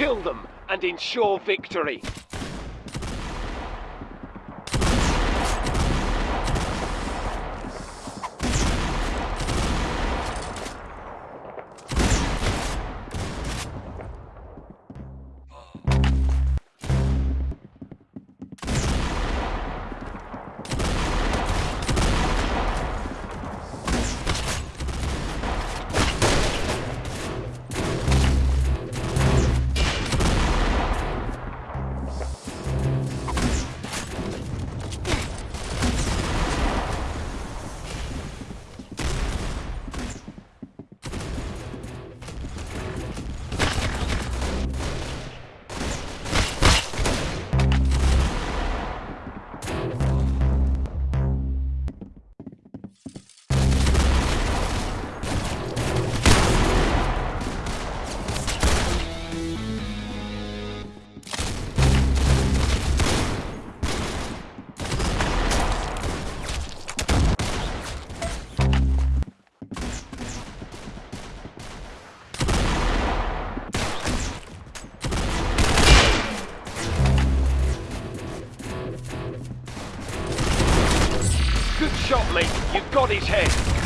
Kill them and ensure victory. Shot, mate. You've got his head.